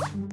you